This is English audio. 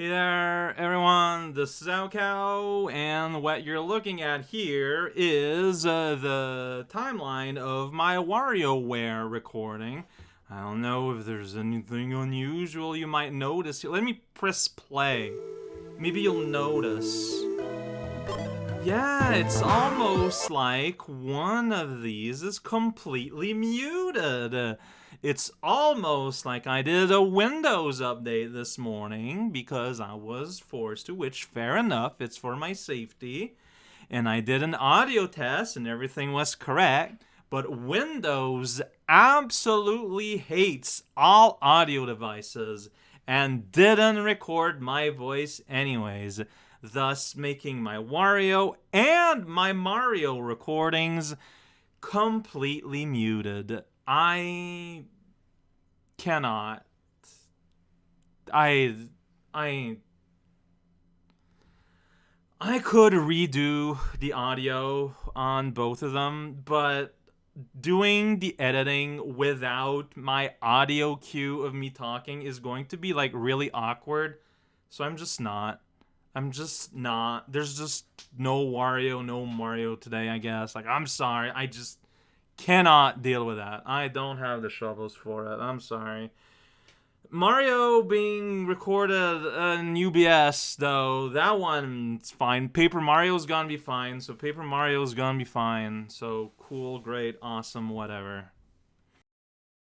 Hey there, everyone. This is raocow, and what you're looking at here is uh, the timeline of my WarioWare recording. I don't know if there's anything unusual you might notice. Let me press play. Maybe you'll notice. Yeah, it's almost like one of these is completely muted. It's almost like I did a Windows update this morning because I was forced to, which fair enough, it's for my safety. And I did an audio test and everything was correct. But Windows absolutely hates all audio devices and didn't record my voice anyways, thus making my Wario and my Mario recordings completely muted. I cannot. I. I. I could redo the audio on both of them, but doing the editing without my audio cue of me talking is going to be like really awkward. So I'm just not. I'm just not. There's just no Wario, no Mario today, I guess. Like, I'm sorry. I just cannot deal with that. I don't have the shovels for it. I'm sorry. Mario being recorded in OBS, though, that one's fine. Paper Mario's gonna be fine, so Paper Mario's gonna be fine. So cool, great, awesome, whatever.